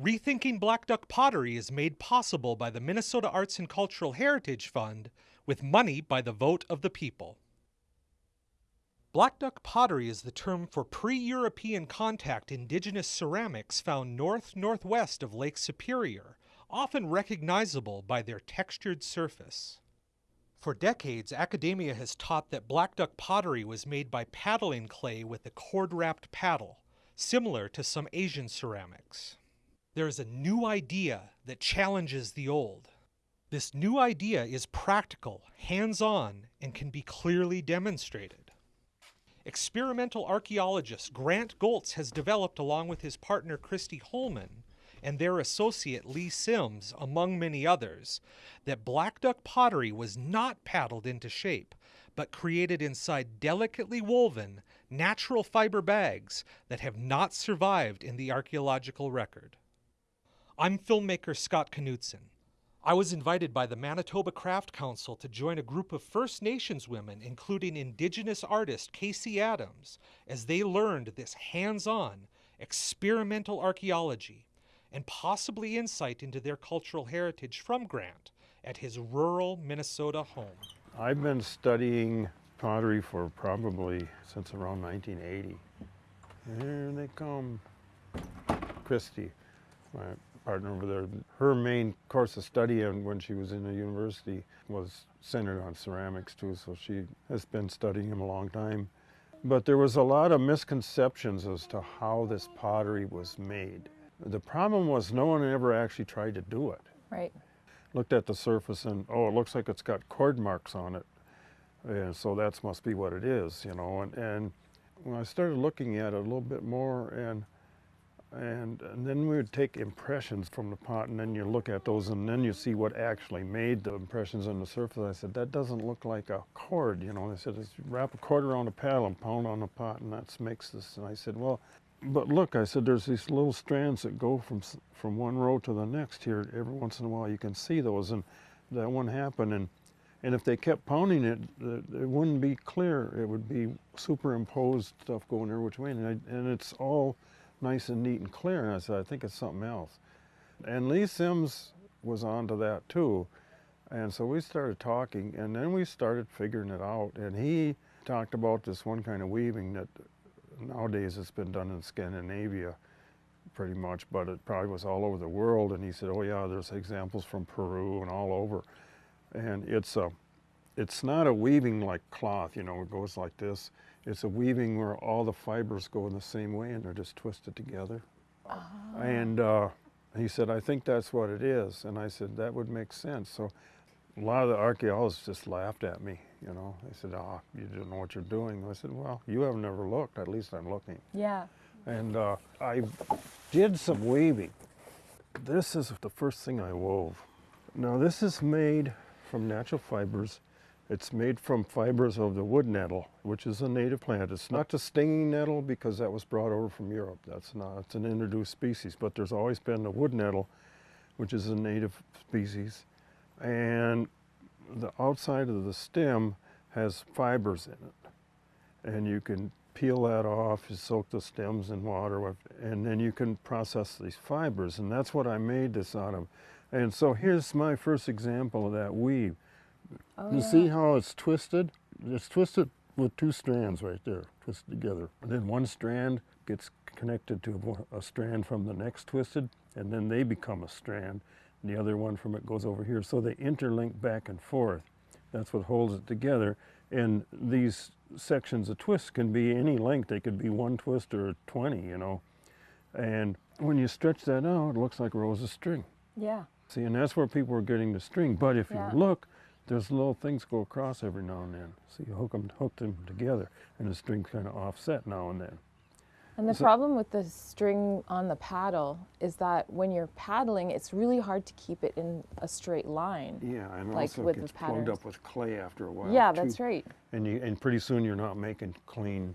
Rethinking Black Duck Pottery is made possible by the Minnesota Arts and Cultural Heritage Fund with money by the vote of the people. Black duck pottery is the term for pre European contact indigenous ceramics found north northwest of Lake Superior, often recognizable by their textured surface. For decades, academia has taught that black duck pottery was made by paddling clay with a cord wrapped paddle, similar to some Asian ceramics. There is a new idea that challenges the old. This new idea is practical, hands on, and can be clearly demonstrated. Experimental archaeologist Grant Goltz has developed, along with his partner Christy Holman and their associate Lee Sims, among many others, that black duck pottery was not paddled into shape, but created inside delicately woven, natural fiber bags that have not survived in the archaeological record. I'm filmmaker Scott Knudsen. I was invited by the Manitoba Craft Council to join a group of First Nations women, including Indigenous artist Casey Adams, as they learned this hands on, experimental archaeology and possibly insight into their cultural heritage from Grant at his rural Minnesota home. I've been studying pottery for probably since around 1980. Here they come. Christy, my partner over there. Her main course of study and when she was in the university was centered on ceramics too, so she has been studying them a long time. But there was a lot of misconceptions as to how this pottery was made. The problem was no one ever actually tried to do it. Right. Looked at the surface and, oh, it looks like it's got cord marks on it. And so that must be what it is, you know. And, and when I started looking at it a little bit more and and, and, then we would take impressions from the pot and then you look at those and then you see what actually made the impressions on the surface. I said, that doesn't look like a cord, you know. They said, wrap a cord around a paddle and pound on the pot and that makes this. And I said, well, but look, I said, there's these little strands that go from, from one row to the next here. Every once in a while you can see those and that one happened. And, and if they kept pounding it, it wouldn't be clear. It would be superimposed stuff going there which way. And, I, and it's all nice and neat and clear. And I said, I think it's something else. And Lee Sims was onto that too. And so we started talking and then we started figuring it out. And he talked about this one kind of weaving that nowadays it's been done in Scandinavia pretty much, but it probably was all over the world. And he said, oh yeah, there's examples from Peru and all over. And it's a, it's not a weaving like cloth, you know, it goes like this. It's a weaving where all the fibers go in the same way and they're just twisted together. Oh. And uh, he said, I think that's what it is. And I said, that would make sense. So a lot of the archaeologists just laughed at me, you know. They said, oh, you don't know what you're doing. I said, well, you have never looked. At least I'm looking. Yeah. And uh, I did some weaving. This is the first thing I wove. Now this is made from natural fibers it's made from fibers of the wood nettle, which is a native plant. It's not the stinging nettle because that was brought over from Europe. That's not, it's an introduced species, but there's always been the wood nettle, which is a native species. And the outside of the stem has fibers in it. And you can peel that off, you soak the stems in water, and then you can process these fibers. And that's what I made this out of. And so here's my first example of that weave. Oh, you yeah. see how it's twisted? It's twisted with two strands right there, twisted together. And then one strand gets connected to a, a strand from the next twisted, and then they become a strand. And the other one from it goes over here. So they interlink back and forth. That's what holds it together. And these sections of twists can be any length. They could be one twist or 20, you know. And when you stretch that out, it looks like rows of string. Yeah. See, and that's where people are getting the string. But if yeah. you look, there's little things go across every now and then. So you hook them, hook them together and the string's kind of offset now and then. And the so, problem with the string on the paddle is that when you're paddling, it's really hard to keep it in a straight line. Yeah, and like also with it gets plugged up with clay after a while. Yeah, too. that's right. And you and pretty soon you're not making clean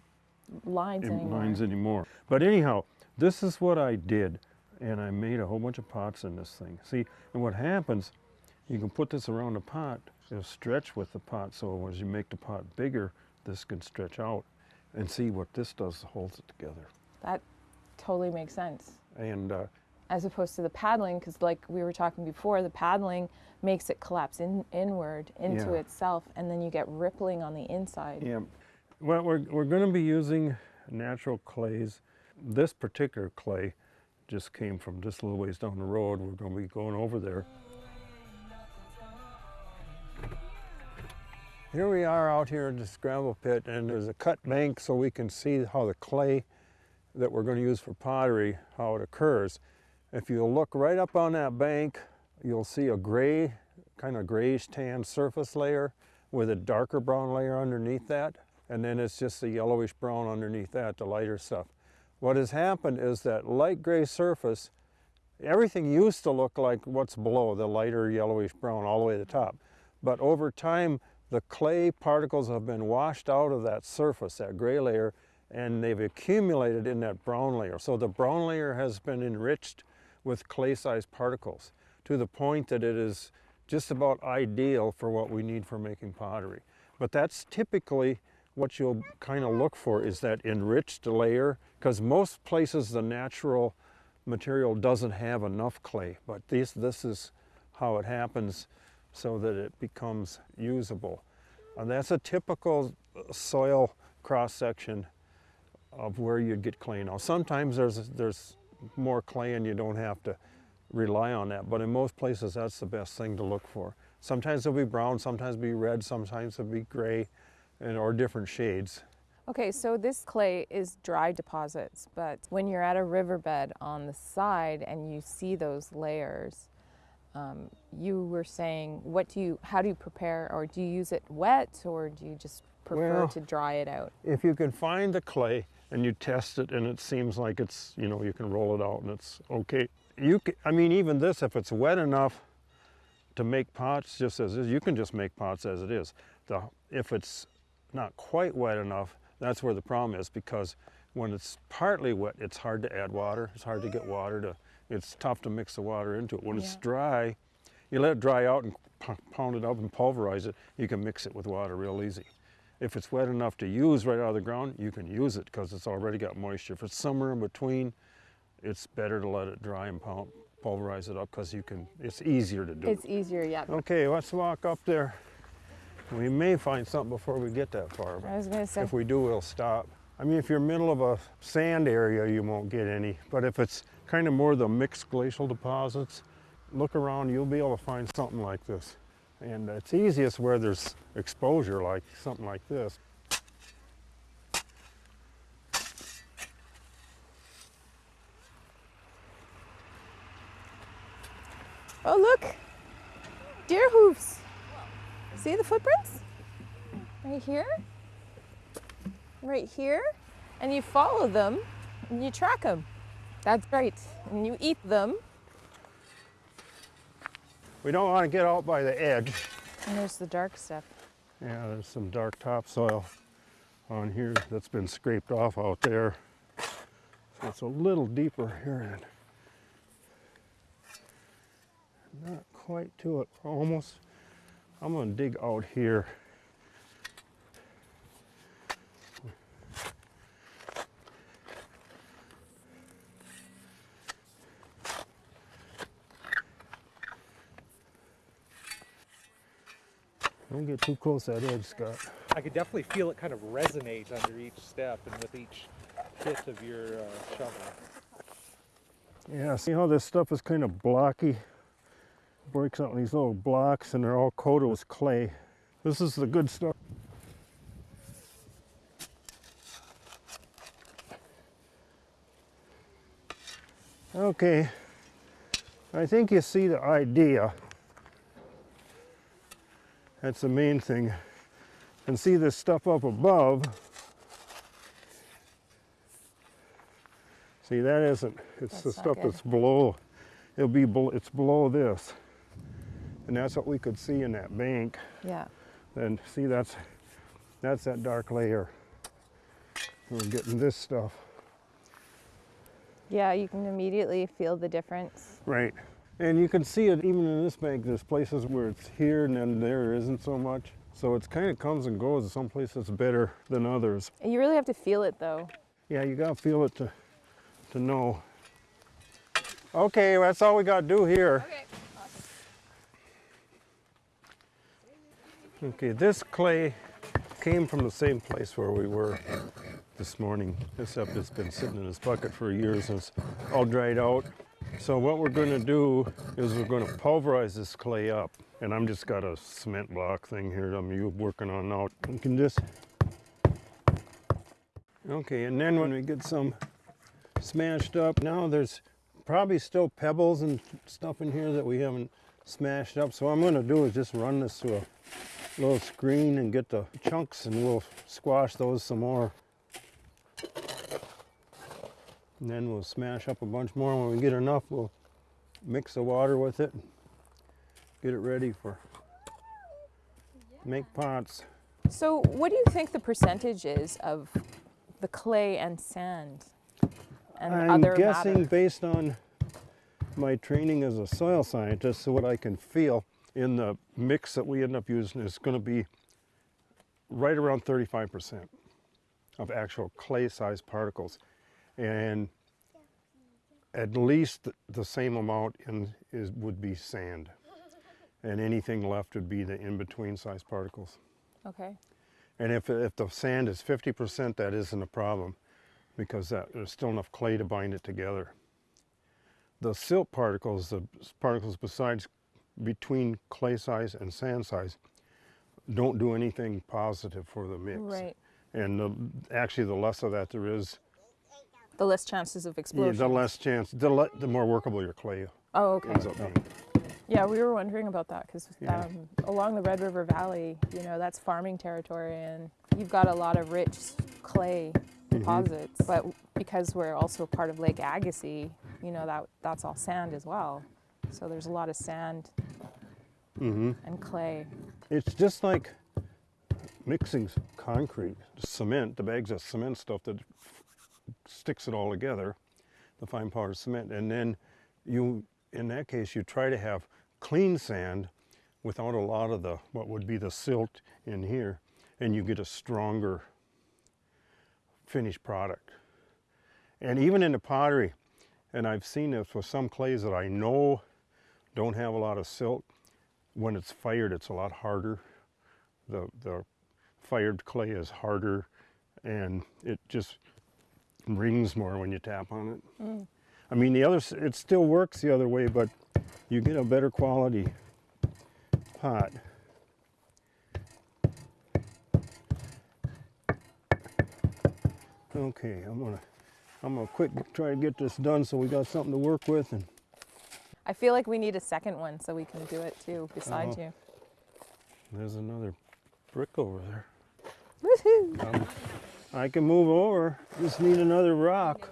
lines anymore. lines anymore. But anyhow, this is what I did, and I made a whole bunch of pots in this thing. See, and what happens, you can put this around a pot, it'll stretch with the pot. So as you make the pot bigger, this can stretch out. And see what this does that holds it together. That totally makes sense. And uh, as opposed to the paddling because like we were talking before the paddling makes it collapse in, inward into Yeah. itself and then you get rippling on the inside Yeah. Well, we're, we're going to be using natural clays. This particular clay just came from just a little ways down the road. We're going to be going over there. Here we are out here in this gravel pit and there's a cut bank so we can see how the clay that we're going to use for pottery, how it occurs. If you look right up on that bank, you'll see a gray, kind of grayish tan surface layer with a darker brown layer underneath that. And then it's just the yellowish brown underneath that, the lighter stuff. What has happened is that light gray surface, everything used to look like what's below, the lighter yellowish brown all the way to the top. But over time, the clay particles have been washed out of that surface, that gray layer, and they've accumulated in that brown layer. So the brown layer has been enriched with clay-sized particles to the point that it is just about ideal for what we need for making pottery. But that's typically what you'll kind of look for is that enriched layer because most places the natural material doesn't have enough clay but this this is how it happens so that it becomes usable. And that's a typical uh, soil cross section of where you'd get clay now. Sometimes there's there's more clay and you don't have to rely on that but in most places that's the best thing to look for. Sometimes it'll be brown sometimes it'll be red sometimes it'll be gray and or different shades. Okay, so this clay is dry deposits, but when you're at a riverbed on the side and you see those layers, um, you were saying, what do you, how do you prepare, or do you use it wet, or do you just prefer Well- to dry it out? if you can find the clay and you test it and it seems like it's you know you can roll it out and it's okay you can, i mean even this if it's wet enough to make pots just as is you can just make pots as it is the if it's not quite wet enough that's where the problem is because when it's partly wet it's hard to add water it's hard to get water to it's tough to mix the water into it when it's dry you let it dry out and pound it up and pulverize it you can mix it with water real easy if it's wet enough to use right out of the ground, you can use it because it's already got moisture. If it's somewhere in between, it's better to let it dry and pul- pulverize it up because you can. It's easier to do. It's easier, yeah. okay, let's walk up there. We may find something before we get that far. I was gonna say, if we do, we'll stop. I mean, if you're middle of a sand area, you won't get any. But if it's kind of more the mixed glacial deposits, look around, you'll be able to find something like this. And it's easiest where there's exposure, like something like this. oh look, deer hooves. See the footprints? Right here, right here, and you follow them and you track them. That's right, and you eat them. We don't want to get out by the edge. And there's the dark stuff. Yeah, there's some dark topsoil on here that's been scraped off out there. So it's a little deeper here. And not quite to it, almost. I'm gonna dig out here. Don't get too close to that edge, Scott. I could definitely feel it kind of resonate under each step and with each hit of your uh, shovel. Yeah, see how this stuff is kind of blocky? Breaks out in these little blocks and they're all coated with clay. This is the good stuff. Okay, I think you see the idea. That's the main thing. And see this stuff up above. See, that isn't, it's the That's not stuff good. that's below, it'll be, it's below this. And that's what we could see in that bank. Yeah. And see, that's, that's that dark layer. We're getting this stuff. Yeah, you can immediately feel the difference. Right. And you can see it even in this bank, there's places where it's here and then there isn't so much. So it's kind of comes and goes. Some places better than others. You really have to feel it though. Yeah, you gotta feel it to, to know. Okay, that's all we got to do here. Okay. Okay, this clay came from the same place where we were this morning, except it's been sitting in this bucket for years and it's all dried out. So what we're going to do is we're going to pulverize this clay up. And I'm just got a cement block thing here I'm working on now. You can just... Okay, and then when we get some smashed up, now there's probably still pebbles and stuff in here that we haven't smashed up. So what I'm going to do is just run this through a little screen and get the chunks and we'll squash those some more. And then we'll smash up a bunch more. When we get enough, we'll mix the water with it. Get it ready for make pots. So, what do you think the percentage is of the clay and sand and other? I'm other guessing matter? based on my training as a soil scientist, so what I can feel in the mix that we end up using is going to be right around 35% of actual clay-sized particles, and at least the same amount in is would be sand, and anything left would be the in-between size particles. Okay. And if, if the sand is 50%, that isn't a problem because that, there's still enough clay to bind it together. The silt particles, the particles besides between clay size and sand size, don't do anything positive for the mix. Right. And the, actually, the less of that there is, The less chances of yeah, the less chance, the, le, the more workable your clay oh, okay. ends up being. Yeah, we were wondering about that because Yeah. um, along the Red River Valley, you know, that's farming territory, and you've got a lot of rich clay Mm-hmm. deposits. But because we're also part of Lake Agassiz, you know, that that's all sand as well. So there's a lot of sand hmm and clay. It's just like mixing s- concrete, cement, the bags of cement stuff that f- sticks it all together, the fine powder cement. And then you, in that case, you try to have clean sand without a lot of the, what would be the silt in here, and you get a stronger finished product. And even in the pottery, and I've seen this with some clays that I know don't have a lot of silt, when it's fired, it's a lot harder. The, the fired clay is harder and it just rings more when you tap on it. I mean, the other, it still works the other way, but you get a better quality pot. Okay, I'm gonna, I'm gonna quick try to get this done so we got something to work with and I feel like we need a second one so we can do it too beside Oh. you. there's another brick over there. Woohoo! Um, I can move over, just need another rock.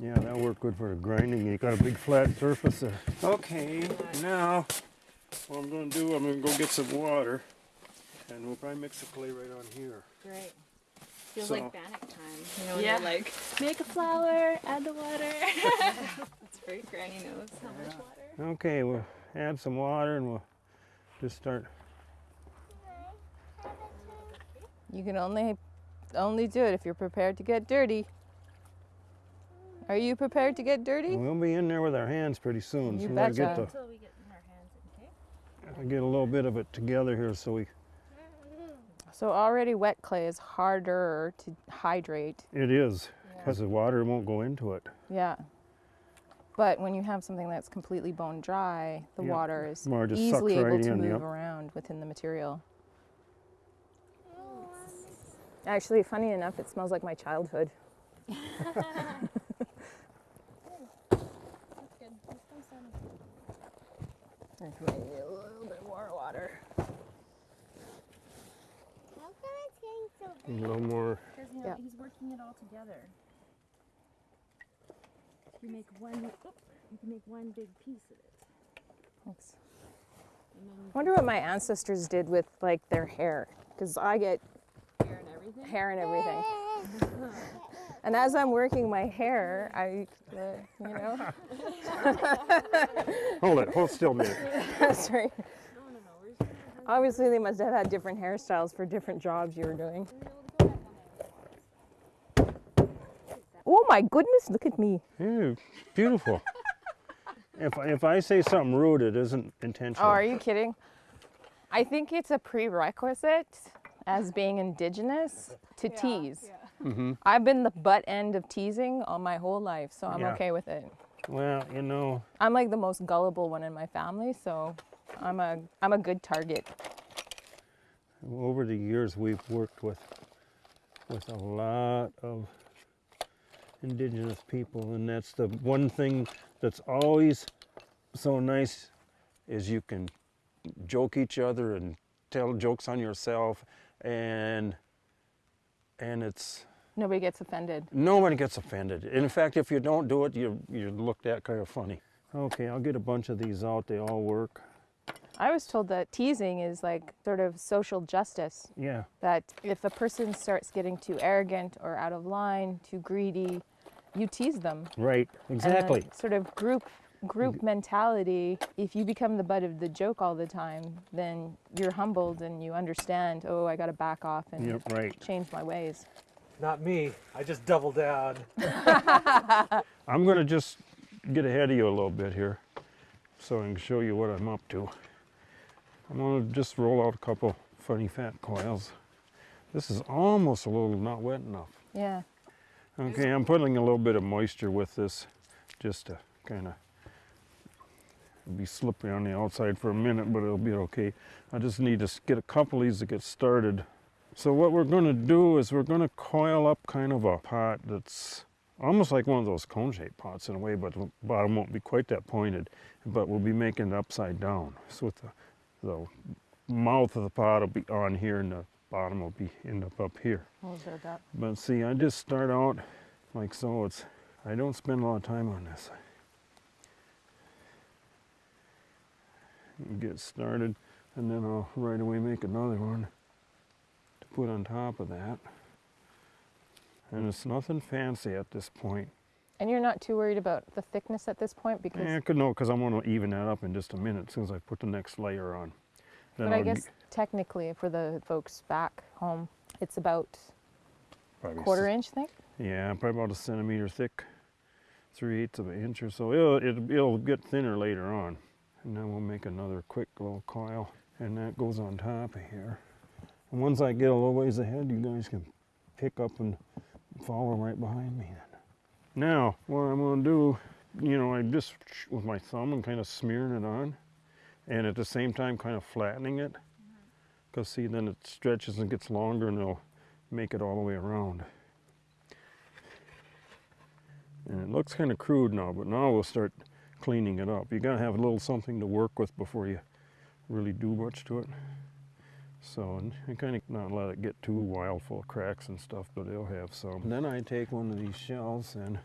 Yeah, that'll work good for the grinding. You got a big flat surface there. Okay, now what I'm gonna do, I'm gonna go get some water and we'll probably mix the clay right on here. Great. Feels So- like Bannock time. You know, when Yeah. they're like, make a flour, add the water. That's great. Granny knows how much water. Okay, we'll add some water and we'll just start. You can only only do it if you're prepared to get dirty. Are you prepared to get dirty? We'll be in there with our hands pretty soon. You so we gotta get the Until we get in our hands, okay? I'll get a little bit of it together here so we So already wet clay is harder to hydrate. it is because the water won't go into it. Yeah. But when you have something that's completely bone dry, the Yep. water is More just easily sucks right able to in, move yep. around within the material. Actually, funny enough, it smells like my childhood. There's maybe a little bit more water. How come it's getting so big? A little more. Because you know, Yeah. he's working it all together. You make one. You can make one big piece of it. Thanks. I wonder what my ancestors did with like their hair, because I get hair and everything. hair and everything. And as I'm working my hair, I, uh, you know, Hold it. Hold still a That's sorry. No, no, no. Where's your Obviously, they must have had different hairstyles for different jobs you were doing. Oh my goodness, look at me. Yeah, beautiful. if, if I say something rude, it isn't Oh, intentional. are you kidding? I think it's a prerequisite as being indigenous to tease. Yeah. Mm -hmm. I've been the butt end of teasing all my whole life, so I'm Yeah. okay with it. Well, you know, I'm like the most gullible one in my family, so I'm a I'm a good target. over the years we've worked with with a lot of indigenous people and that's the one thing that's always so nice is you can joke each other and tell jokes on yourself and and it's Nobody gets offended. nobody gets offended in fact if you don't do it you you're looked at kind of funny okay i'll get a bunch of these out they all work I was told that teasing is like sort of social justice. yeah That if a person starts getting too arrogant or out of line, too greedy, you tease them. right exactly that sort of group group mentality. If you become the butt of the joke all the time, then you're humbled and you understand. Oh, I got to back off and yep right change my ways. Not me. I just double down. I'm going to just get ahead of you a little bit here so I can show you what I'm up to. I'm going to just roll out a couple funny fat coils. This is almost a little not wet enough. Yeah. Okay, I'm putting a little bit of moisture with this just to kind of be slippery on the outside for a minute, but it'll be okay. I just need to get a couple of these to get started. So what we're going to do is we're going to coil up kind of a pot that's almost like one of those cone-shaped pots in a way, but the bottom won't be quite that pointed, but we'll be making it upside down. So with the, the mouth of the pot will be on here and the bottom will be end up up here. But see, I just start out like so. It's I don't spend a lot of time on this. Get started, and then I'll right away make another one to put on top of that. And it's nothing fancy at this point. And you're not too worried about the thickness at this point because Yeah, I could know because I'm going to even that up in just a minute as soon as I put the next layer on. Then But I I'll guess technically for the folks back home, it's about probably quarter inch thick. Yeah, probably about a centimeter thick, three eighths of an inch or so. It'll, it'll, it'll get thinner later on. And then we'll make another quick little coil and that goes on top of here. And once I get a little ways ahead, you guys can pick up and follow right behind me then. Now, what I'm gonna do, you know, I just with my thumb and kind of smearing it on and at the same time kind of flattening it. Mm-hmm. Cause see, then it stretches and gets longer and it'll make it all the way around. And it looks kind of crude now, but now we'll start cleaning it up. You gotta have a little something to work with before you really do much to it. So, and kind of not let it get too wild full of cracks and stuff, but it'll have some. Then I take one of these shells and,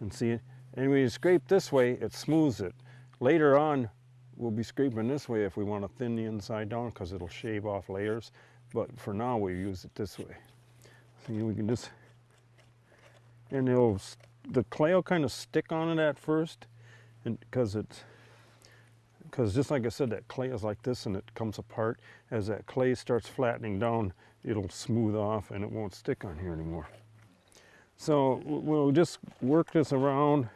and see it. And when you scrape this way, it smooths it. Later on, we'll be scraping this way if we want to thin the inside down because it'll shave off layers. But for now, we use it this way. See, we can just and it'll the clay will kind of stick on it at first and because it's because just like I said that clay is like this and it comes apart. As that clay starts flattening down it'll smooth off and it won't stick on here anymore. So we'll just work this around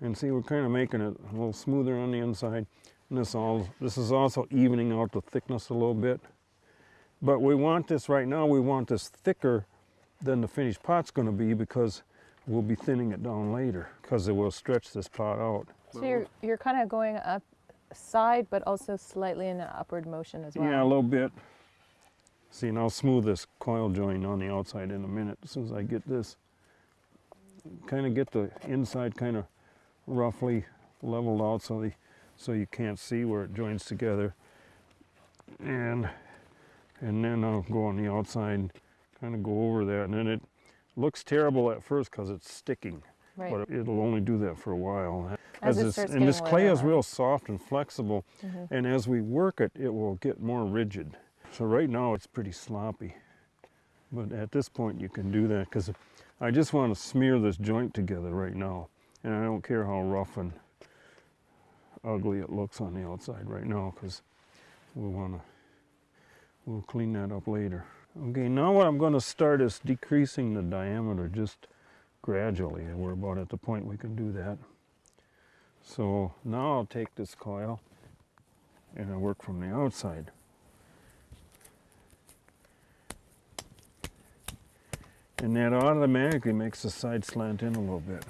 and see we're kind of making it a little smoother on the inside. And this all this is also evening out the thickness a little bit. But we want this right now we want this thicker than the finished pot's going to be because we'll be thinning it down later because it will stretch this pot out. So you're you're kind of going up side, but also slightly in an upward motion as well. Yeah, a little bit. See, and I'll smooth this coil joint on the outside in a minute as soon as I get this. Kind of get the inside kind of roughly leveled out so, the, so you can't see where it joins together. And, and then I'll go on the outside, kind of go over that. And then it looks terrible at first because it's sticking. Right. but it'll only do that for a while. As it this, and this clay is real soft and flexible, Mhm. and as we work it, it will get more rigid. So right now it's pretty sloppy, but at this point you can do that because I just want to smear this joint together right now, and I don't care how rough and ugly it looks on the outside right now because we'll wanna, we'll clean that up later. Okay, now what I'm gonna start is decreasing the diameter just gradually. and We're about at the point we can do that. So now I'll take this coil and I work from the outside. And that automatically makes the side slant in a little bit.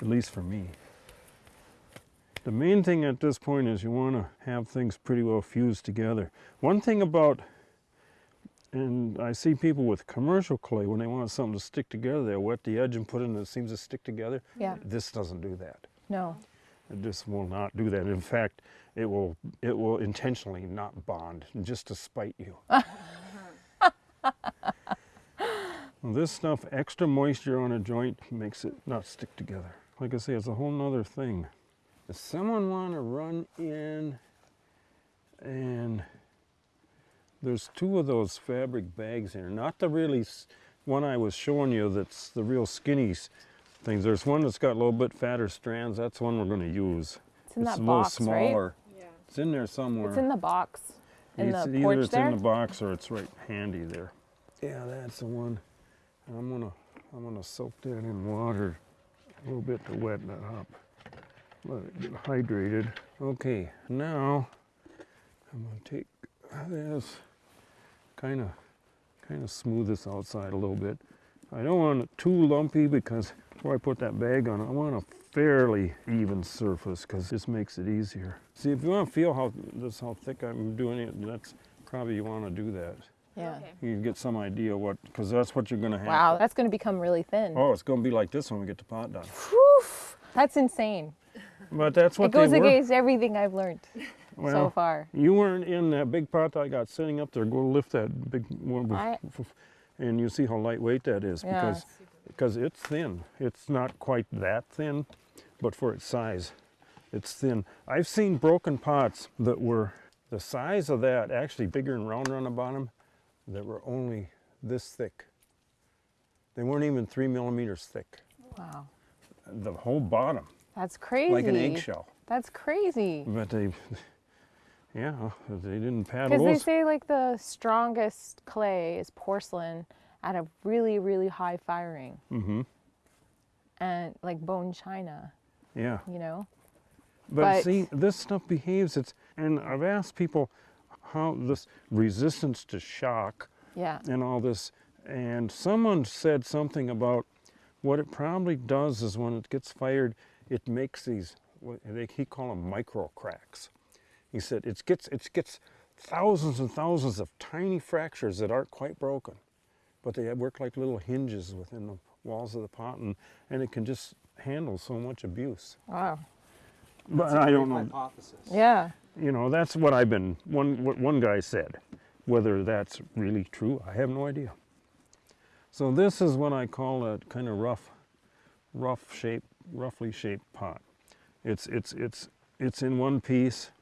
At least for me. The main thing at this point is you want to have things pretty well fused together. One thing about, and I see people with commercial clay, when they want something to stick together, they wet the edge and put it in, and it seems to stick together. Yeah. This doesn't do that. No. This will not do that. In fact, it will it will intentionally not bond just to spite you. Well, this stuff, extra moisture on a joint makes it not stick together. Like I say, it's a whole nother thing. Does someone want to run in and there's two of those fabric bags here. Not the really one I was showing you that's the real skinny things. There's one that's got a little bit fatter strands. That's one we're going to use. It's in it's that a little box, right? smaller. Yeah. It's in there somewhere. It's in the box. In it's, the either it's there. in the box or it's right handy there. Yeah, that's the one. I'm gonna I'm gonna soak that in water a little bit to wet that up. Let it get hydrated. Okay, now I'm gonna take this kind of kind of smooth this outside a little bit. I don't want it too lumpy because before I put that bag on, I want a fairly even surface because this makes it easier. See, if you want to feel how this how thick I'm doing it, that's probably you want to do that. yeah. Okay. You get some idea what because that's what you're going to have. Wow, that's going to become really thin. Oh, it's going to be like this when we get the pot done. Whew, that's insane. But that's what It goes they against everything I've learned so Well, far. You weren't in that big pot I got sitting up there. Go lift that big one, and you see how lightweight that is Yeah. because because it's thin. It's not quite that thin, but for its size, it's thin. I've seen broken pots that were the size of that, actually bigger and rounder on the bottom, that were only this thick. They weren't even three millimeters thick. Wow. The whole bottom, That's crazy. like an eggshell. That's crazy. But they, yeah, they didn't paddle Because they say like the strongest clay is porcelain at a really, really high firing. Mm-hmm. And like bone china, Yeah. you know? But, But- see, this stuff behaves. It's and I've asked people how this resistance to shock Yeah. and all this, and someone said something about what it probably does is when it gets fired, it makes these what they he call them micro cracks. He said it gets it gets thousands and thousands of tiny fractures that aren't quite broken, but they work like little hinges within the walls of the pot, and, and it can just handle so much abuse. Wow. But I don't know. Hypothesis. Yeah. You know, that's what I've been, one, what one guy said. Whether that's really true, I have no idea. So this is what I call a kind of rough, rough shape, roughly shaped pot. It's, it's, it's, it's in one piece.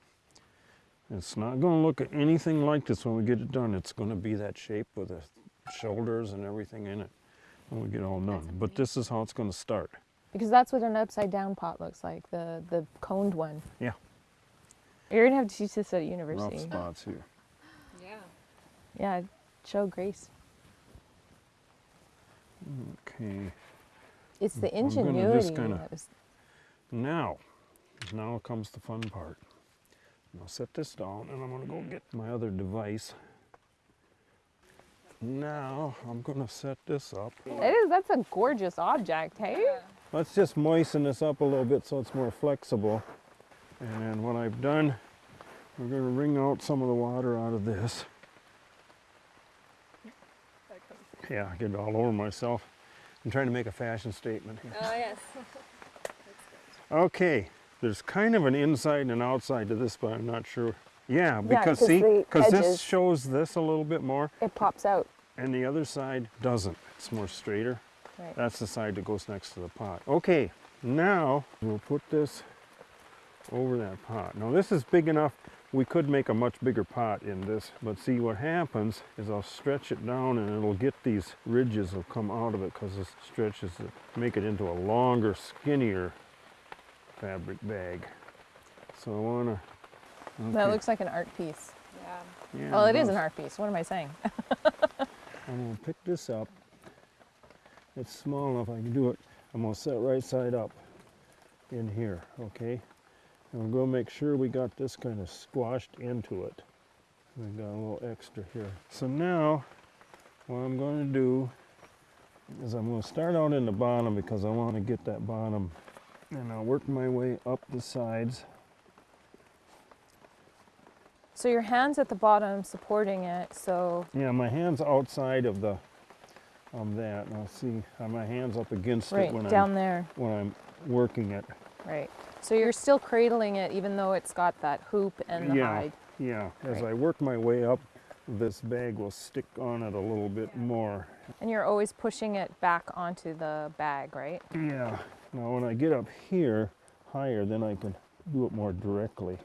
It's not going to look anything like this when we get it done. It's going to be that shape with the shoulders and everything in it when we get all done. But this is how it's going to start. Because that's what an upside down pot looks like, the the coned one. Yeah. You're gonna have to teach this at Rough university. spots here. Yeah. Yeah, show Grace. Okay. It's the I'm gonna ingenuity. just kinda- that was, Now, now comes the fun part. I'll set this down and I'm gonna go get my other device. Now I'm gonna set this up. it is. That's a gorgeous object, hey? Let's just moisten this up a little bit so it's more flexible. And then what I've done, we're gonna wring out some of the water out of this. Yeah, I get it all over myself. I'm trying to make a fashion statement here. Oh yes. Okay, there's kind of an inside and an outside to this, but I'm not sure. Yeah, because 'cause see, because this shows this a little bit more, It pops out. and the other side doesn't. It's more straighter. Right. That's the side that goes next to the pot. Okay, now we'll put this over that pot. Now this is big enough, we could make a much bigger pot in this, but see what happens is I'll stretch it down and it'll get these ridges will come out of it because it stretches it, make it into a longer, skinnier fabric bag. So I wanna That looks like an art piece. Yeah. Yeah, Well, it is an art piece. What am I saying? I'm gonna pick this up. It's small enough I can do it. I'm gonna set right side up in here, okay? And we're gonna make sure we got this kind of squashed into it. We got a little extra here. So now, what I'm gonna do is I'm gonna start out in the bottom because I wanna get that bottom and I'll work my way up the sides. So your hands at the bottom supporting it. So Yeah, my hand's outside of the, of that. And I'll see, uh, my hand's up against it right when I'm down there. when I'm working it. Right. So you're still cradling it even though it's got that hoop and the yeah, hide. yeah. As Right. I work my way up, this bag will stick on it a little bit more. And you're always pushing it back onto the bag, right? Yeah. Now when I get up here higher, then I can do it more directly.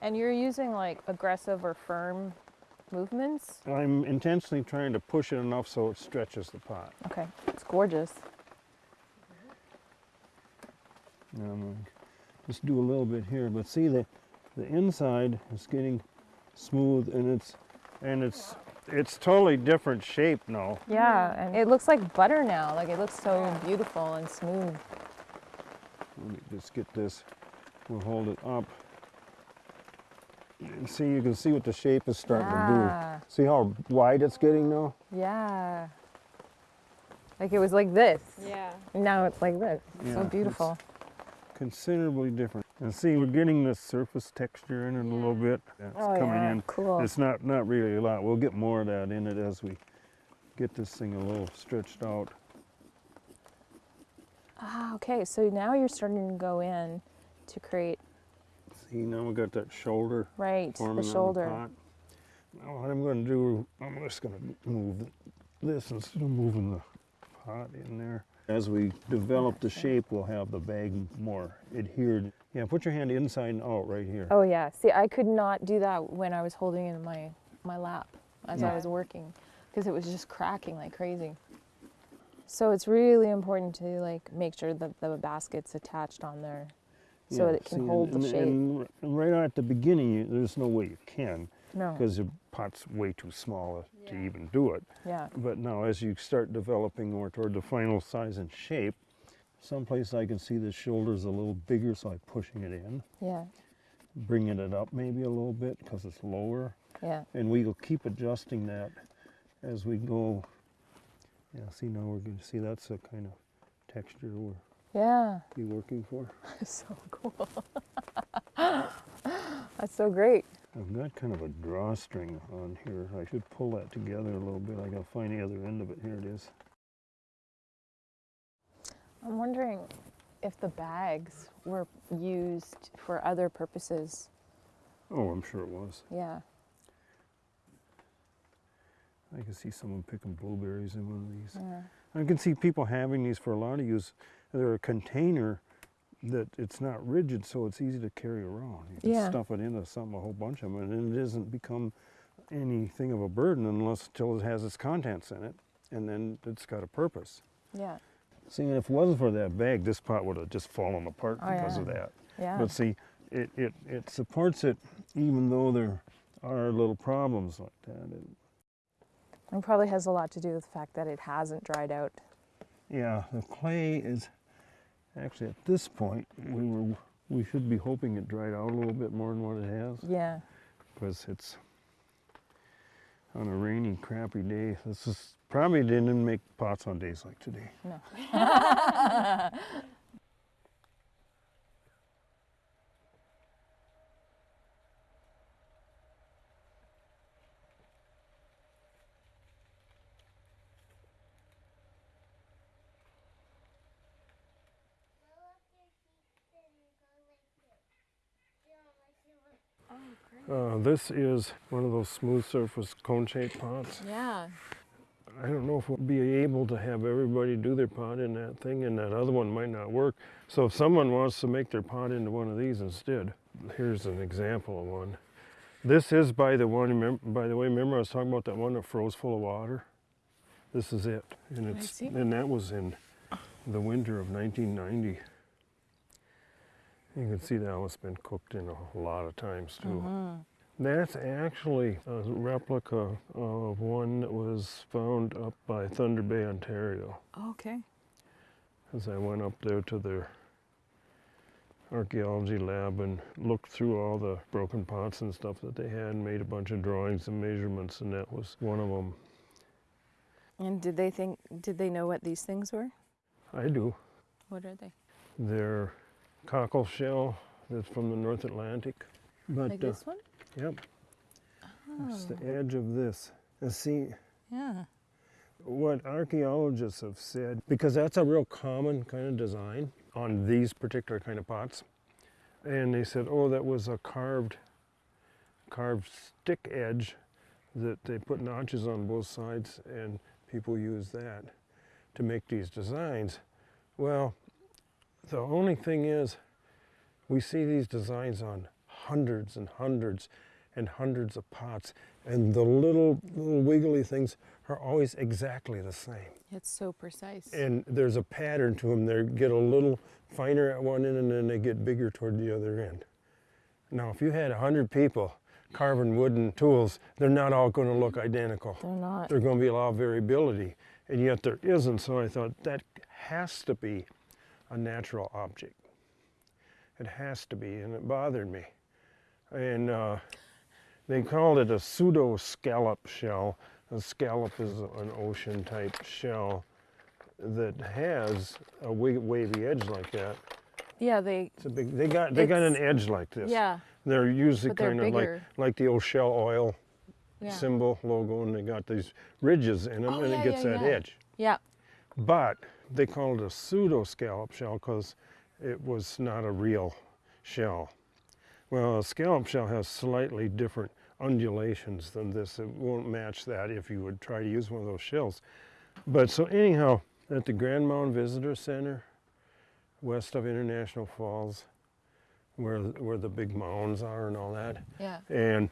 And you're using like aggressive or firm movements. I'm intentionally trying to push it enough so it stretches the pot. Okay. It's gorgeous. Now I'm gonna just do a little bit here, but see the the inside is getting smooth and it's and it's it's totally different shape now. Yeah, and it looks like butter now. Like it looks so beautiful and smooth. Let me just get this. We'll hold it up. And see, you can see what the shape is starting Yeah. to do. See how wide it's getting now? Yeah. Like it was like this. Yeah. Now it's like this. Yeah, so it's- beautiful. Considerably different. And see, we're getting the surface texture in it a little bit. It's oh coming yeah. in. Cool. It's not, not really a lot. We'll get more of that in it as we get this thing a little stretched out. Ah, okay. So now you're starting to go in to create See, now we got that shoulder right the shoulder. pot. Now what I'm going to do, I'm just going to move this instead of moving the pot in there. As we develop the shape, we'll have the bag more adhered. Yeah, put your hand inside and out right here. Oh yeah. See, I could not do that when I was holding it in my my lap as I was working because it was just cracking like crazy. So it's really important to like make sure that the basket's attached on there so Yeah, it can see, hold the and, shape. And r- right at the beginning, you, there's no way you can no. because your pot's way too small to even do it. Yeah. But now, as you start developing more toward the final size and shape, someplace I can see the shoulders a little bigger, so I'm pushing it in, Yeah. bringing it up maybe a little bit because it's lower, Yeah. and we will keep adjusting that as we go. Yeah, see now we're going to see that's the kind of texture we'll Yeah. be working for. so cool. That's so great. I've got kind of a drawstring on here. I should pull that together a little bit. I gotta find the other end of it. Here it is. I'm wondering if the bags were used for other purposes. Oh, I'm sure it was. Yeah. I can see someone picking blueberries in one of these. Yeah. I can see people having these for a lot of use. They're a container that it's not rigid, so it's easy to carry around. You can Yeah. stuff it into something, a whole bunch of them, and it doesn't become anything of a burden unless until it has its contents in it, and then it's got a purpose. Yeah. See, and if it wasn't for that bag, this pot would have just fallen apart Oh, because yeah. of that. Yeah. But see, it, it, it supports it even though there are little problems like that. It, It probably has a lot to do with the fact that it hasn't dried out. yeah, the clay is actually at this point we were we should be hoping it dried out a little bit more than what it has Yeah. because it's on a rainy, crappy day. This is probably didn't make pots on days like today. No. Uh, this is one of those smooth surface cone-shaped pots. Yeah. I don't know if we'll be able to have everybody do their pot in that thing, and that other one might not work. So if someone wants to make their pot into one of these instead, here's an example of one. This is by the one. By the way, remember I was talking about that one that froze full of water. This is it, and it's see. and that was in the winter of 1990. You can see now it's been cooked in a lot of times too. Mm-hmm. That's actually a replica of one that was found up by Thunder Bay, Ontario. Okay. As I went up there to their archaeology lab and looked through all the broken pots and stuff that they had and made a bunch of drawings and measurements, and that was one of them. And did they think? Did they know what these things were? I do. What are they? Their cockle shell that's from the North Atlantic. But Like uh, this one? yep, it's Oh, the edge of this. And see, yeah. what archaeologists have said, because that's a real common kind of design on these particular kind of pots. And they said, oh, that was a carved, carved stick edge that they put notches on both sides and people use that to make these designs. Well, the only thing is we see these designs on hundreds and hundreds and hundreds of pots and the little, little wiggly things are always exactly the same. It's so precise. And there's a pattern to them. They get a little finer at one end and then they get bigger toward the other end. Now, if you had 100 people carving wooden tools, they're not all going to look identical. They're not. There's going to be a lot of variability, and yet there isn't. So I thought that has to be a natural object. It has to be, and it bothered me. And uh, they called it a pseudo scallop shell. A scallop is an ocean type shell that has a wavy edge like that. Yeah, they. It's a big. They got they got an edge like this. Yeah. They're usually kind of like like the old Shell Oil Yeah. symbol logo, and they got these ridges in them, Oh, and yeah, it gets yeah, that edge. Yeah. But they call it a pseudo scallop shell because it was not a real shell. Well, a scallop shell has slightly different undulations than this. It won't match that if you would try to use one of those shells. But so anyhow, at the Grand Mound Visitor Center, west of International Falls, where where the big mounds are and all that, Yeah. and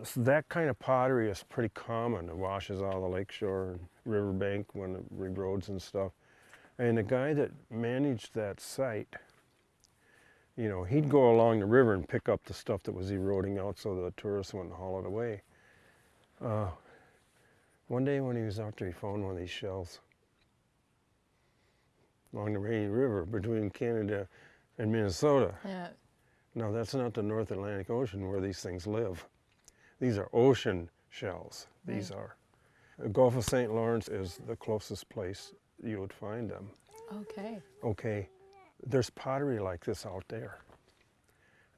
s- that kind of pottery is pretty common. It washes out of the lakeshore and riverbank when it reroads and stuff. And the guy that managed that site, you know, he'd go along the river and pick up the stuff that was eroding out so the tourists wouldn't haul it away. Uh, one day when he was out there, he found one of these shells along the Rainy River between Canada and Minnesota. Yeah. No, that's not the North Atlantic Ocean where these things live. These are ocean shells. These Right. are. The Gulf of St. Lawrence is the closest place you would find them. Okay. Okay, there's pottery like this out there.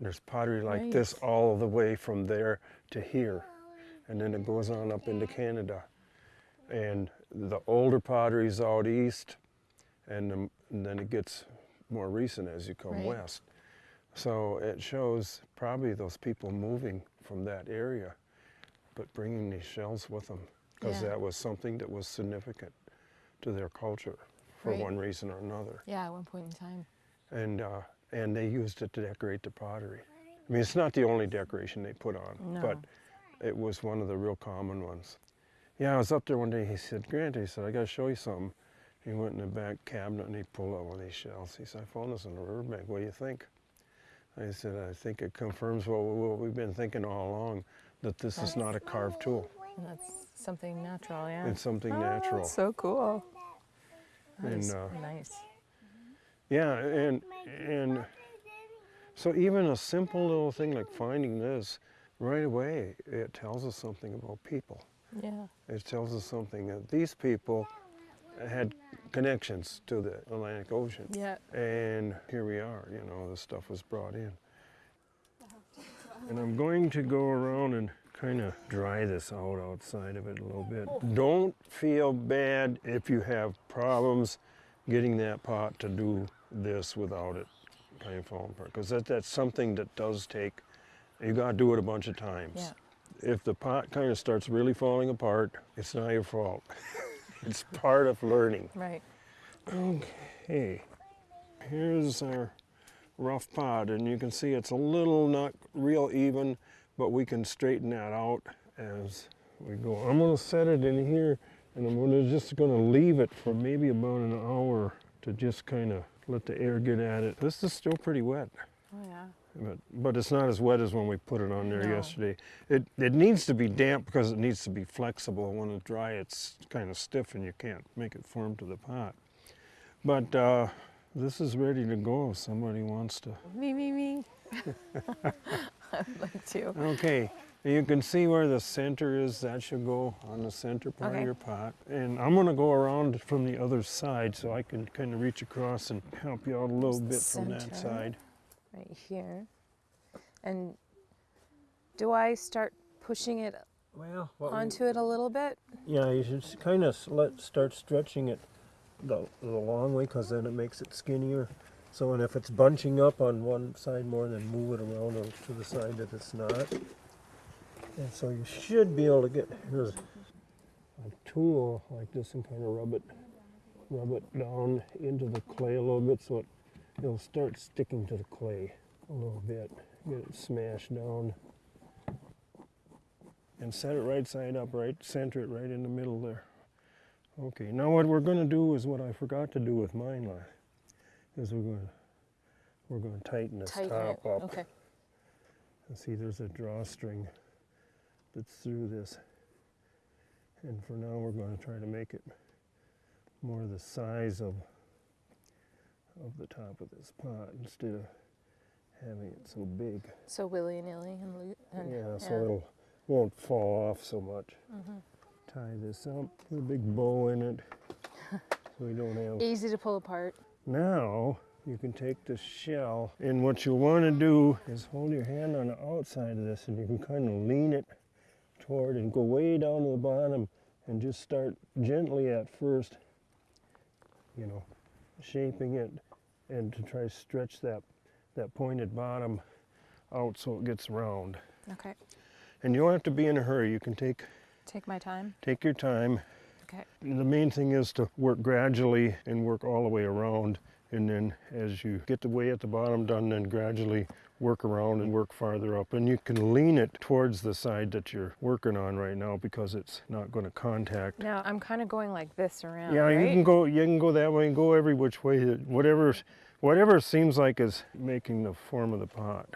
There's pottery like this all the way from there to here. And then it goes on up into Canada. And the older pottery is out east, and, the, and then it gets more recent as you come Right. west. So it shows probably those people moving from that area, but bringing these shells with them, because Yeah. that was something that was significant to their culture for Right. one reason or another Yeah. At one point in time. and uh, and they used it to decorate the pottery. I mean, it's not the only decoration they put on, but it was one of the real common ones. Yeah, I was up there one day. He said, "Grant," he said, "I got to show you something." He went in the back cabinet and he pulled out one of these shells. He said, "I found this in the riverbank. What do you think?" I said, "I think it confirms what, what we've been thinking all along, that this is not a carved tool. And that's something natural. Yeah. It's something Oh, natural." So cool. That And, uh, nice. Yeah, and and so even a simple little thing like finding this, right away it tells us something about people. Yeah. It tells us something that these people had connections to the Atlantic Ocean. Yeah. And here we are, you know, the stuff was brought in. And I'm going to go around and kind of dry this out outside of it a little bit. Don't feel bad if you have problems getting that pot to do this without it kind of falling apart. Because that, that's something that does take, you got to do it a bunch of times. Yeah. If the pot kind of starts really falling apart, it's not your fault. it's part of learning. Right. Okay, here's our rough pot, and you can see it's a little not real even, but we can straighten that out as we go. I'm gonna set it in here, and I'm gonna just gonna leave it for maybe about an hour to just kind of let the air get at it. This is still pretty wet. Oh yeah. But, but it's not as wet as when we put it on there No. yesterday. It, it needs to be damp because it needs to be flexible. When it's dry, it's kind of stiff and you can't make it form to the pot. But uh, this is ready to go if somebody wants to. Me, me, me. I'd like to. Okay, you can see where the center is. That should go on the center part Okay. of your pot. And I'm going to go around from the other side so I can kind of reach across and help you out a little bit from that side. Right here. And do I start pushing it Well, what we- onto it a little bit? yeah, you should kind of let start stretching it the, the long way because then it makes it skinnier. So, and if it's bunching up on one side more, then move it around to the side that it's not. And so you should be able to get here's a tool like this and kind of rub it, rub it down into the clay a little bit so it it'll start sticking to the clay a little bit. Get it smashed down. and set it right side up, right, center it right in the middle there. Okay, now what we're going to do is what I forgot to do with mine last, is we're going to we're going to tighten this Tighten top it. up. Okay. And see, there's a drawstring that's through this, and for now we're going to try to make it more the size of of the top of this pot instead of having it so big. So willy nilly and, and Yeah, so it'll won't fall off so much. Mm-hmm. Tie this up, put a big bow in it, so we don't have. easy to pull apart. Now you can take the shell, and what you'll want to do is hold your hand on the outside of this, and you can kind of lean it toward and go way down to the bottom, and just start gently at first. You know, shaping it, and to try to stretch that that pointed bottom out so it gets round. Okay. And you don't have to be in a hurry. You can take Take my time. take your time. Okay. The main thing is to work gradually and work all the way around. And then as you get the way at the bottom done, then gradually work around and work farther up. And you can lean it towards the side that you're working on right now because it's not going to contact. Now I'm kind of going like this around. Yeah, right? you can go. You can go that way and go every which way. Whatever, whatever seems like is making the form of the pot.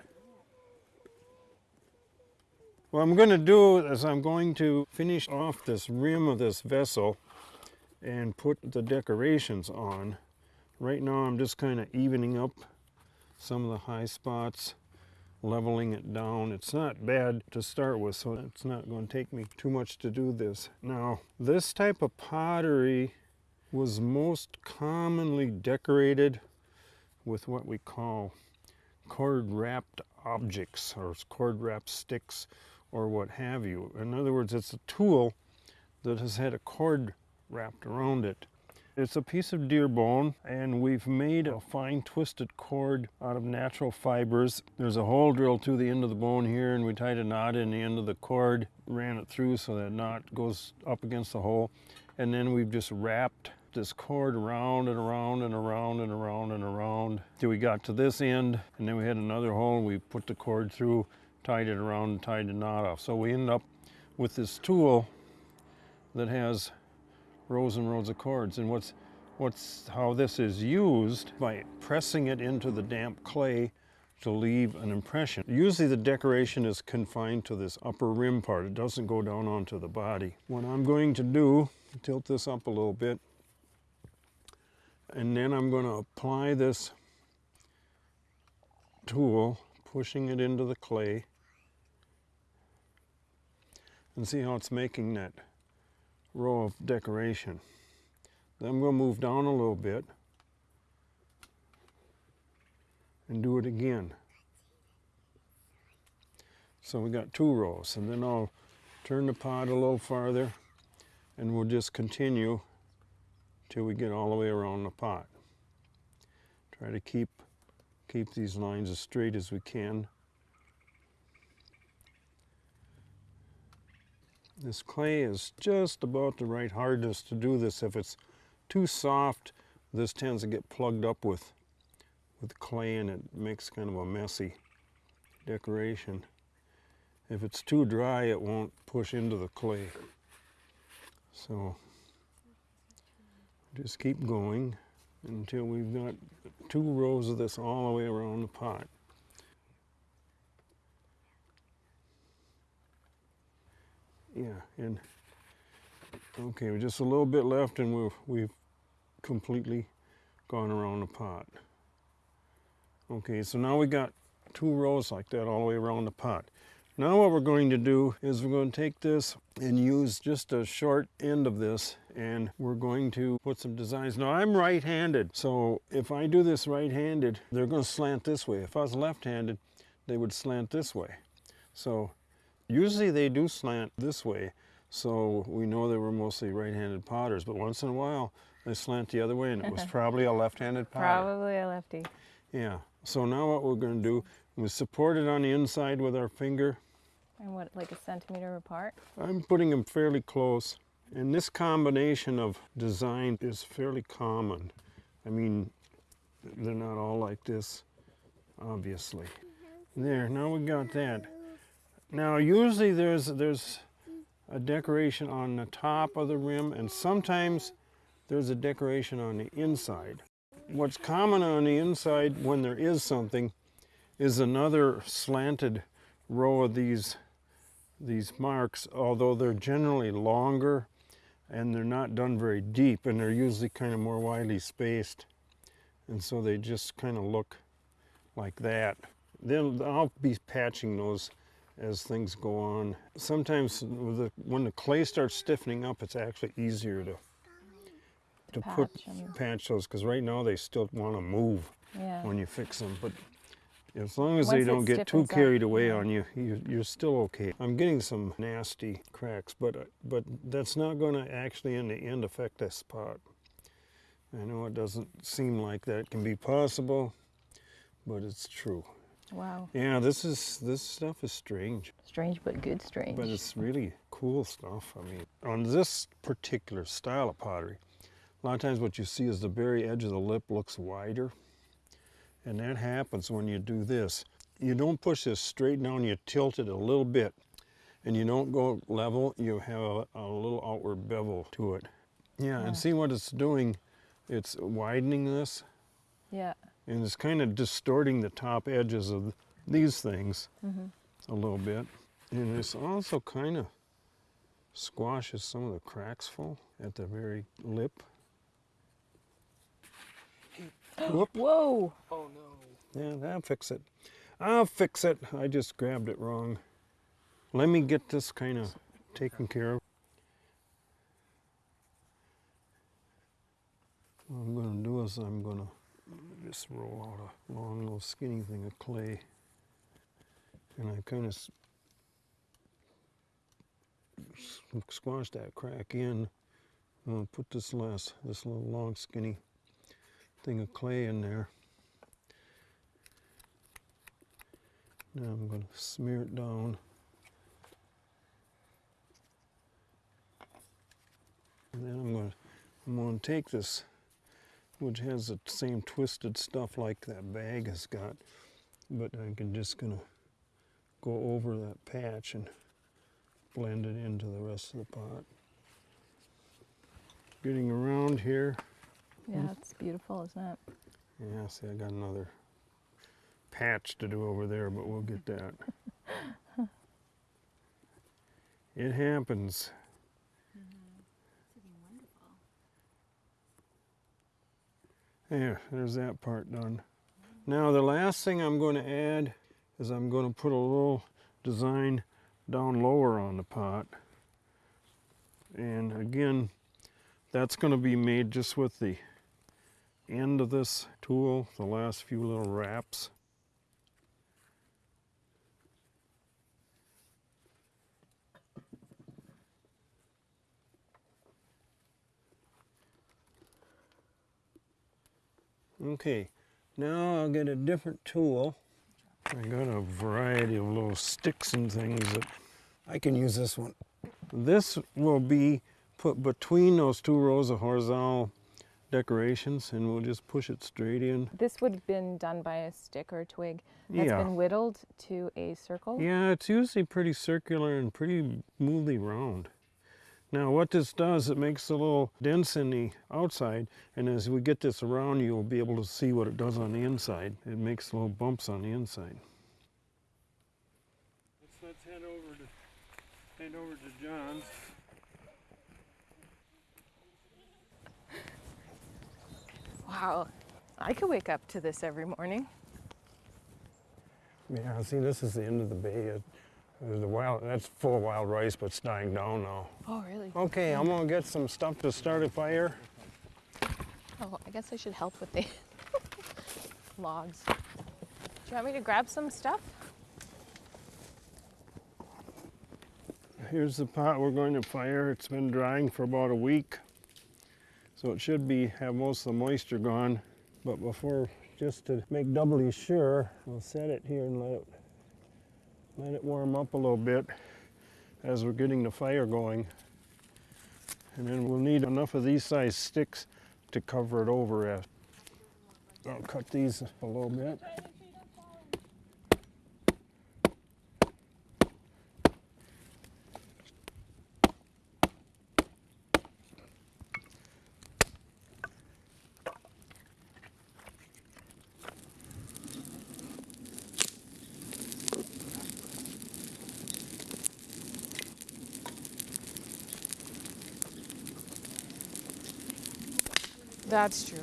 What I'm going to do is I'm going to finish off this rim of this vessel and put the decorations on. Right now I'm just kind of evening up some of the high spots, leveling it down. It's not bad to start with, so it's not going to take me too much to do this. Now, this type of pottery was most commonly decorated with what we call cord wrapped objects or cord wrapped sticks or what have you. In other words, it's a tool that has had a cord wrapped around it. It's a piece of deer bone, and we've made a fine twisted cord out of natural fibers. There's a hole drilled through the end of the bone here, and we tied a knot in the end of the cord, ran it through so that knot goes up against the hole, and then we've just wrapped this cord around and around and around and around and around till we got to this end, and then we had another hole. We put the cord through, tied it around, and tied the knot off. So we ended up with this tool that has rows and rows of cords. And what's what's how this is used by pressing it into the damp clay to leave an impression. Usually the decoration is confined to this upper rim part. It doesn't go down onto the body. What I'm going to do, tilt this up a little bit, and then I'm going to apply this tool, pushing it into the clay, and see how it's making that row of decoration. Then to move down a little bit and do it again. So we got two rows, and then I'll turn the pot a little farther, and we'll just continue till we get all the way around the pot. Try to keep keep these lines as straight as we can. This clay is just about the right hardness to do this. If it's too soft, this tends to get plugged up with, with clay and it makes kind of a messy decoration. If it's too dry, it won't push into the clay. So just keep going until we've got two rows of this all the way around the pot. Yeah, and okay, we're just a little bit left, and we've we've completely gone around the pot. Okay, so now we got two rows like that all the way around the pot. Now what we're going to do is we're going to take this and use just a short end of this and we're going to put some designs. Now I'm right-handed, so if I do this right-handed, they're going to slant this way. If I was left-handed, they would slant this way. So usually they do slant this way, so we know they were mostly right-handed potters, but once in a while they slant the other way and it was probably a left-handed potter. Probably a lefty. Yeah, so now what we're going to do, we support it on the inside with our finger. And what, like a centimeter apart? I'm putting them fairly close. And this combination of design is fairly common. I mean, they're not all like this, obviously. Mm-hmm. There, now we got that. Now usually there's there's a decoration on the top of the rim and sometimes there's a decoration on the inside. What's common on the inside when there is something is another slanted row of these these marks, although they're generally longer and they're not done very deep and they're usually kind of more widely spaced. And so they just kind of look like that. Then I'll be patching those as things go on. Sometimes the, when the clay starts stiffening up, it's actually easier to to put Patch 'em. patch those because right now they still want to move Yeah. when you fix them. But as long as Once they don't get too stiffens up, carried away yeah. on you, you, you're still okay. I'm getting some nasty cracks, but uh, but that's not going to actually in the end affect this pot. I know it doesn't seem like that can be possible, but it's true. Wow. Yeah, this is this stuff is strange, Strange but good strange. but it's really cool stuff. I mean, on this particular style of pottery, a lot of times what you see is the very edge of the lip looks wider. And that happens when you do this. You don't push this straight down, you tilt it a little bit. And you don't go level, you have a, a little outward bevel to it. Yeah, Yeah. and see what it's doing? It's widening this yeah. And it's kind of distorting the top edges of these things Mhm. a little bit. And it's also kind of squashes some of the cracks full at the very lip. Whoop. Whoa. Oh no. Yeah, I'll fix it. I'll fix it. I just grabbed it wrong. Let me get this kind of taken care of. What I'm going to do is I'm going to just roll out a long little skinny thing of clay. And I kind of squash that crack in. I'm to put this last, this little long skinny thing of clay in there. Now I'm going to smear it down. And then I'm to I'm to take this, which has the same twisted stuff like that bag has got, but I'm just going to go over that patch and blend it into the rest of the pot. Getting around here. Yeah, it's beautiful, isn't it? Yeah, see, I got another patch to do over there, but we'll get that. it happens. There, there's that part done. Now the last thing I'm going to add is I'm going to put a little design down lower on the pot. And again, that's going to be made just with the end of this tool, the last few little wraps. Okay, now I'll get a different tool. I got a variety of little sticks and things that I can use this one. This will be put between those two rows of horizontal decorations and we'll just push it straight in. This would have been done by a stick or a twig that's Yeah. been whittled to a circle. Yeah, it's usually pretty circular and pretty smoothly round. Now what this does, it makes a little dents in the outside and as we get this around you'll be able to see what it does on the inside. It makes little bumps on the inside. Let's, let's head over to right over to John's. Wow. I could wake up to this every morning. Yeah, see, this is the end of the bay. There's the wild, that's full of wild rice, but it's dying down now. Oh, really? Okay, I'm gonna get some stuff to start a fire. Oh, I guess I should help with the logs. Do you want me to grab some stuff? Here's the pot we're going to fire. It's been drying for about a week. So it should be have most of the moisture gone. But before, just to make doubly sure, we'll set it here and let it let it warm up a little bit as we're getting the fire going. And then we'll need enough of these size sticks to cover it over. I'll cut these a little bit. That's true.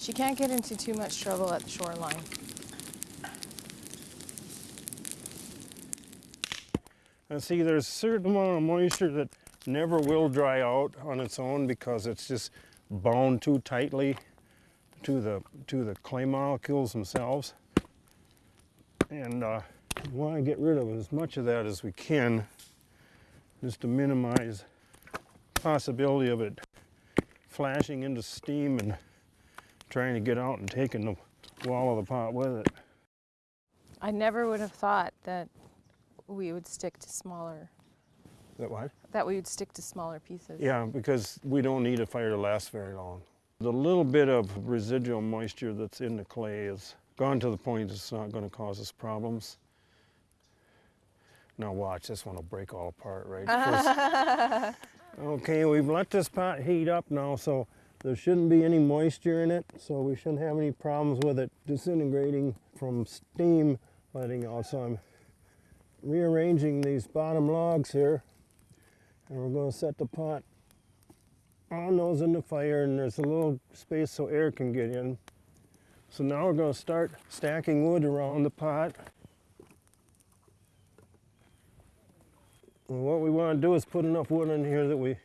She can't get into too much trouble at the shoreline. And see, there's a certain amount of moisture that never will dry out on its own because it's just bound too tightly to the to the clay molecules themselves. And uh, we want to get rid of as much of that as we can, just to minimize possibility of it flashing into steam and trying to get out and taking the wall of the pot with it. I never would have thought that we would stick to smaller That what? that we would stick to smaller pieces. Yeah, because we don't need a fire to last very long. The little bit of residual moisture that's in the clay is gone to the point it's not going to cause us problems. Now watch, this one will break all apart, right? Okay, we've let this pot heat up now, so there shouldn't be any moisture in it, so we shouldn't have any problems with it disintegrating from steam letting out. So I'm rearranging these bottom logs here, and we're going to set the pot on those in the fire and there's a little space so air can get in. So now we're going to start stacking wood around the pot. And what we want to do is put enough wood in here that we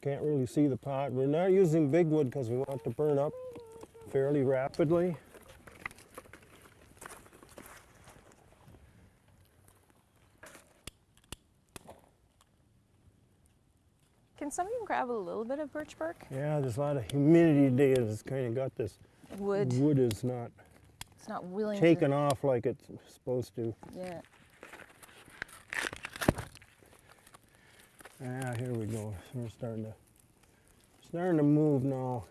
can't really see the pot. We're not using big wood because we want it to burn up fairly rapidly. Can somebody grab a little bit of birch bark? Yeah, there's a lot of humidity today. It's kind of got this Wood. wood is not It's not willing taken to. off like it's supposed to. Yeah. Ah, here we go. We're starting to starting to move now.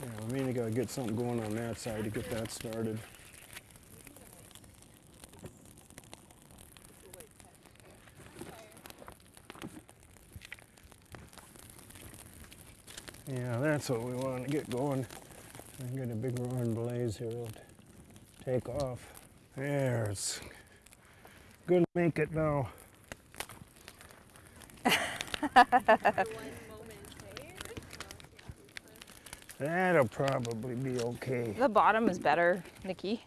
Yeah, we mainly gotta get something going on that side to get that started. Yeah, that's what we want to get going. I get a big roaring blaze here. It'll take off. There, it's Gonna make it now. That'll probably be okay. The bottom is better, Nikki.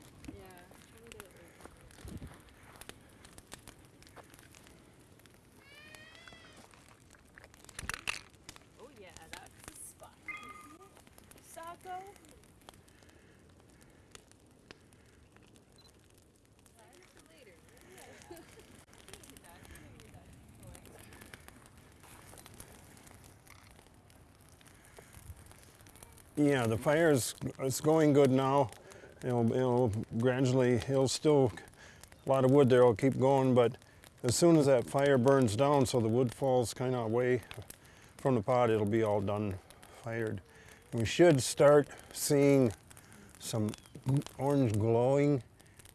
Yeah, the fire is it's going good now. It'll, it'll gradually, it'll still, a lot of wood there will keep going, but as soon as that fire burns down, so the wood falls kind of away from the pot, it'll be all done fired. We should start seeing some orange glowing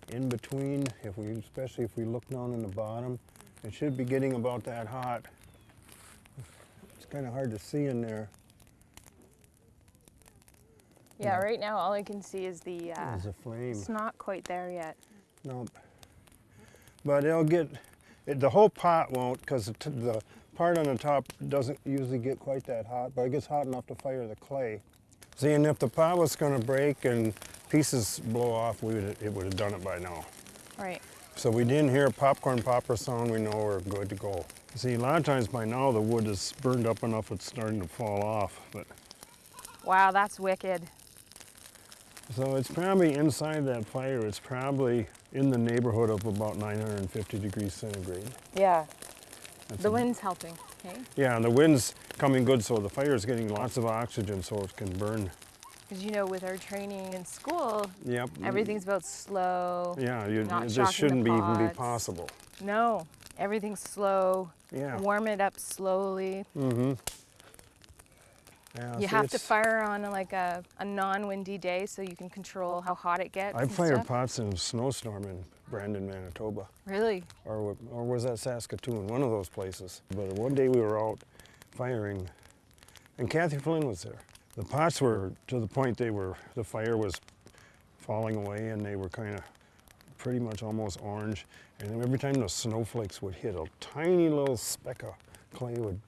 in between, if we, especially if we look down in the bottom. It should be getting about that hot. It's kind of hard to see in there. Yeah, right now all I can see is the. Uh, There's a flame. it's not quite there yet. Nope. but it'll get, it, the whole pot won't because the, the part on the top doesn't usually get quite that hot, but it gets hot enough to fire the clay. See, and if the pot was going to break and pieces blow off, we would, it would have done it by now. Right. So we didn't hear a popcorn popper sound, we know we're good to go. See, a lot of times by now the wood is burned up enough it's starting to fall off, but Wow, that's wicked. So it's probably inside that fire, it's probably in the neighborhood of about 950 degrees centigrade. Yeah. That's The wind's helping. Okay. Yeah, and the wind's coming good, so the fire is getting lots of oxygen so it can burn. Because you know, with our training in school, Yep. everything's about slow. Yeah, you, not it shocking just the shouldn't be even be possible. No, everything's slow. Yeah. Warm it up slowly. Mm-hmm. Yeah, You see, have to fire on a, like a, a non-windy day so you can control how hot it gets. I fired stuff. pots in a snowstorm in Brandon, Manitoba. Really? or, or was that Saskatoon? One of those places. But one day we were out firing, and Kathy Flynn was there. The pots were to the point they were, the fire was falling away, and they were kind of pretty much almost orange. And every time the snowflakes would hit, a tiny little speck of clay would,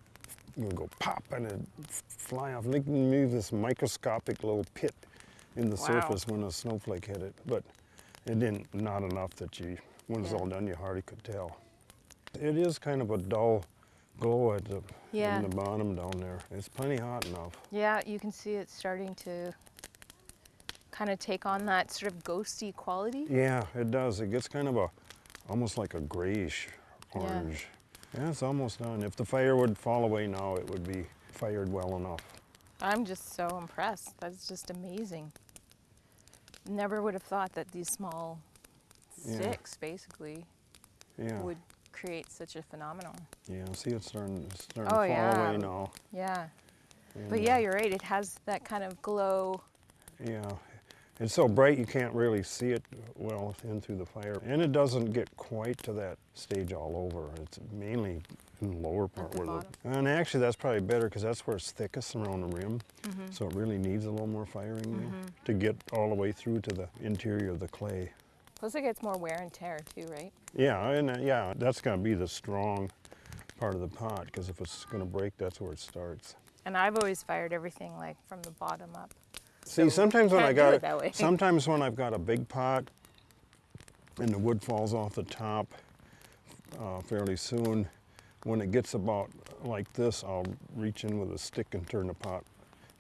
would go pop and it'd fly off. They can leave this microscopic little pit in the Wow. surface when a snowflake hit it. But it didn't, not enough that you, when it's all done, you hardly could tell. It is kind of a dull glow at the, Yeah. in the bottom down there. It's plenty hot enough. Yeah, you can see it starting to kind of take on that sort of ghosty quality. Yeah, it does. It gets kind of a, almost like a grayish orange. Yeah, it's almost done. If the fire would fall away now, it would be fired well enough. I'm just so impressed. That's just amazing. Never would have thought that these small Yeah. sticks basically Yeah, would create such a phenomenon. yeah. See, it's starting, it's starting Oh, to fall yeah. away now. Yeah. And, But yeah, uh, you're right. It has that kind of glow. Yeah, it's so bright you can't really see it well in through the fire. And it doesn't get quite to that stage all over. It's mainly in the lower part the where bottom. the. And actually, that's probably better because that's where it's thickest around the rim. Mm-hmm. So it really needs a little more firing there to get all the way through to the interior of the clay. Plus, it gets more wear and tear too, right? Yeah, and uh, yeah, that's going to be the strong part of the pot because if it's going to break, that's where it starts. And I've always fired everything like from the bottom up. See, So sometimes when I got it that way. sometimes when I've got a big pot and the wood falls off the top uh, fairly soon, when it gets about like this, I'll reach in with a stick and turn the pot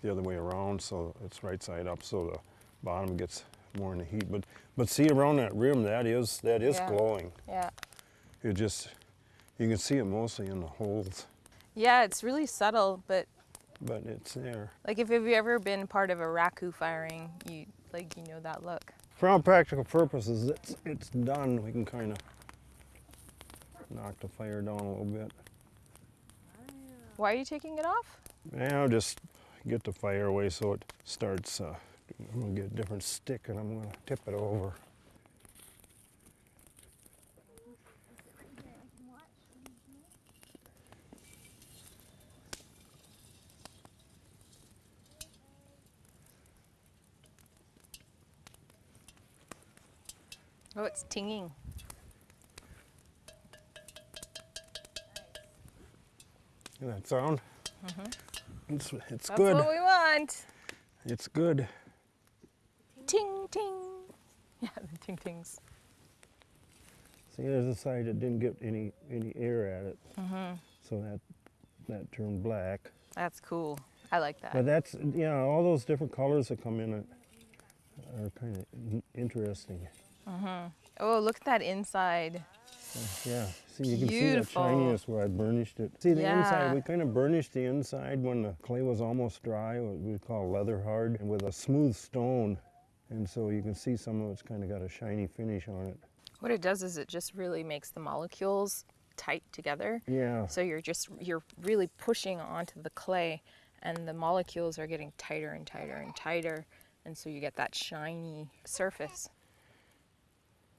the other way around so it's right side up, so the bottom gets more in the heat. But but see around that rim, that is that is Yeah. glowing. Yeah. It just you can see it mostly in the holes, Yeah, it's really subtle, but but it's there. like if you've ever been part of a raku firing, you like you know that look. For all practical purposes, it's, it's done. We can kind of knock the fire down a little bit. Why are you taking it off? Now just get the fire away so it starts. Uh, I'm gonna get a different stick and I'm gonna tip it over. Oh, it's tinging. Hear that sound? Mhm. It's, it's Mm-hmm. That's good. what we want. It's good. Ting ting. Yeah, the ting tings. See, there's a side that didn't get any any air at it, Mm-hmm. so that that turned black. That's cool. I like that. But that's yeah, all those different colors that come in it are kind of interesting. Mm-hmm. oh, look at that inside. Uh, yeah, see, you can see Beautiful. shininess where I burnished it. See, the Yeah. inside, we kind of burnished the inside when the clay was almost dry, what we call leather hard, and with a smooth stone. And so you can see some of it's kind of got a shiny finish on it. What it does is it just really makes the molecules tight together. Yeah, So you're just you're really pushing onto the clay and the molecules are getting tighter and tighter and tighter and so you get that shiny surface.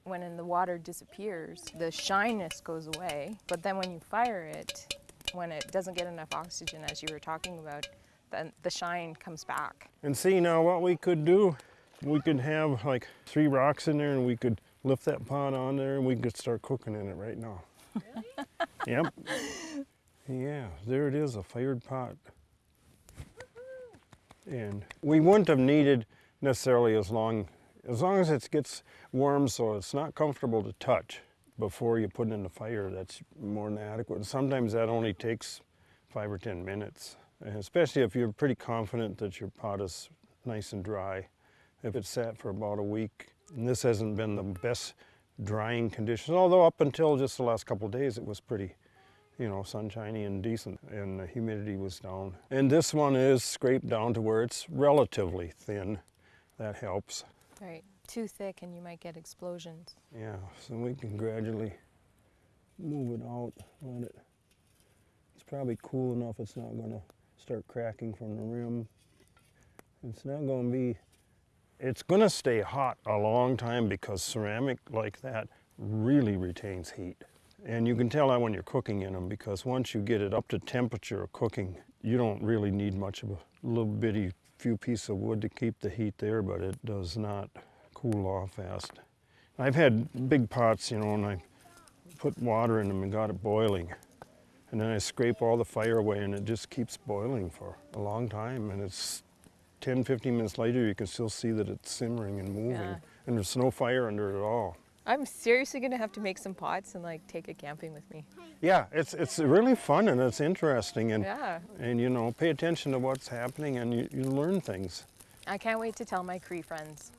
When in the water disappears, the shyness goes away, but then when you fire it, when it doesn't get enough oxygen as you were talking about, then the shine comes back. and see now what we could do, we could have like three rocks in there and we could lift that pot on there and we could start cooking in it right now. Really? yep. Yeah, there it is, a fired pot. And we wouldn't have needed necessarily as long, as long as it gets warm so it's not comfortable to touch before you put it in the fire, that's more than adequate. And sometimes that only takes five or 10 minutes, and especially if you're pretty confident that your pot is nice and dry. If it's sat for about a week, and this hasn't been the best drying conditions, although up until just the last couple days it was pretty, you know, sunshiny and decent, and the humidity was down. And this one is scraped down to where it's relatively thin. That helps. Right. Too thick and you might get explosions. Yeah, so we can gradually move it out, let it, it's probably cool enough it's not gonna start cracking from the rim. It's not gonna be, it's gonna stay hot a long time because ceramic like that really retains heat. And you can tell that when you're cooking in them because once you get it up to temperature of cooking, you don't really need much of a little bitty few pieces of wood to keep the heat there, but it does not cool off fast. I've had big pots, you know, and I put water in them and got it boiling. And then I scrape all the fire away and it just keeps boiling for a long time. And it's 10, 15 minutes later, you can still see that it's simmering and moving. Yeah. And there's no fire under it at all. I'm seriously gonna have to make some pots and like take it camping with me. Yeah, it's, it's really fun and it's interesting. And, Yeah. and you know, pay attention to what's happening and you, you learn things. I can't wait to tell my Cree friends.